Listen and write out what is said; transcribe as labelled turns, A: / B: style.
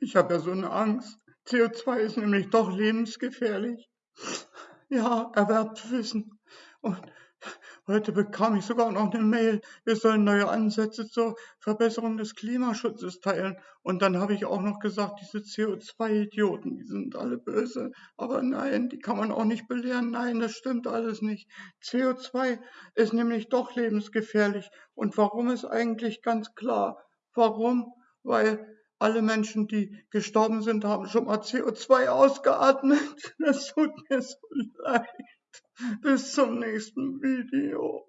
A: Ich habe ja so eine Angst. CO2 ist nämlich doch lebensgefährlich. Ja, erwerbt Wissen. Und heute bekam ich sogar noch eine Mail, wir sollen neue Ansätze zur Verbesserung des Klimaschutzes teilen. Und dann habe ich auch noch gesagt, diese CO2-Idioten, die sind alle böse. Aber nein, die kann man auch nicht belehren. Nein, das stimmt alles nicht. CO2 ist nämlich doch lebensgefährlich. Und warum ist eigentlich ganz klar? Warum? Weil alle Menschen, die gestorben sind, haben schon mal CO2 ausgeatmet. Das tut mir so leid. Bis zum nächsten Video.